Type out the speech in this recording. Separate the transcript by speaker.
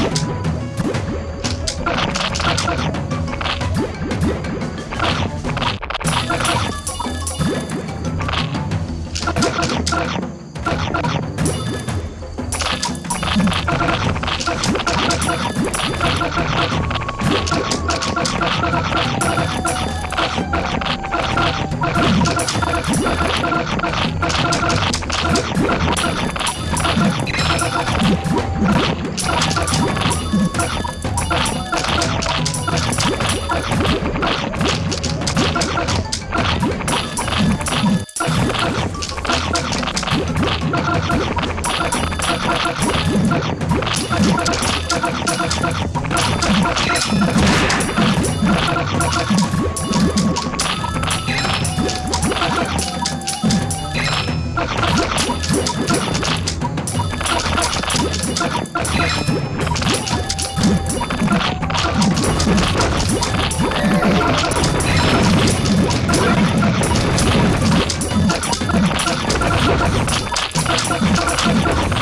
Speaker 1: Let's go. Thank you.